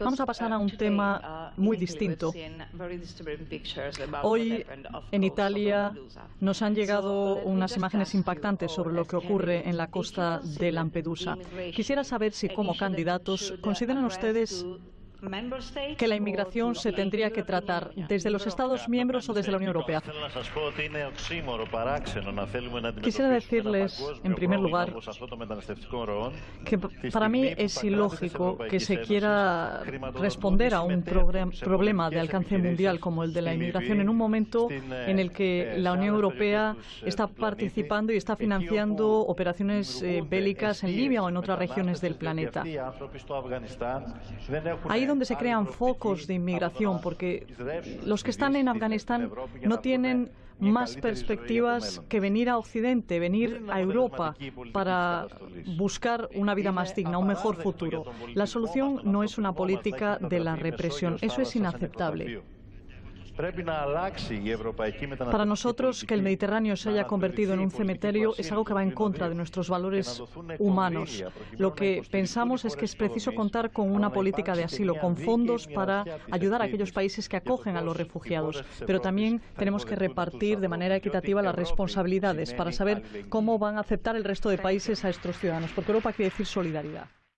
Vamos a pasar a un tema muy distinto. Hoy en Italia nos han llegado unas imágenes impactantes sobre lo que ocurre en la costa de Lampedusa. Quisiera saber si como candidatos consideran ustedes que la inmigración se tendría que tratar desde los Estados miembros o desde la Unión Europea. Quisiera decirles, en primer lugar, que para mí es ilógico que se quiera responder a un problema de alcance mundial como el de la inmigración en un momento en el que la Unión Europea está participando y está financiando operaciones eh, bélicas en Libia o en otras regiones del planeta donde se crean focos de inmigración, porque los que están en Afganistán no tienen más perspectivas que venir a Occidente, venir a Europa para buscar una vida más digna, un mejor futuro. La solución no es una política de la represión. Eso es inaceptable. Para nosotros, que el Mediterráneo se haya convertido en un cementerio es algo que va en contra de nuestros valores humanos. Lo que pensamos es que es preciso contar con una política de asilo, con fondos para ayudar a aquellos países que acogen a los refugiados. Pero también tenemos que repartir de manera equitativa las responsabilidades para saber cómo van a aceptar el resto de países a estos ciudadanos, porque Europa quiere decir solidaridad.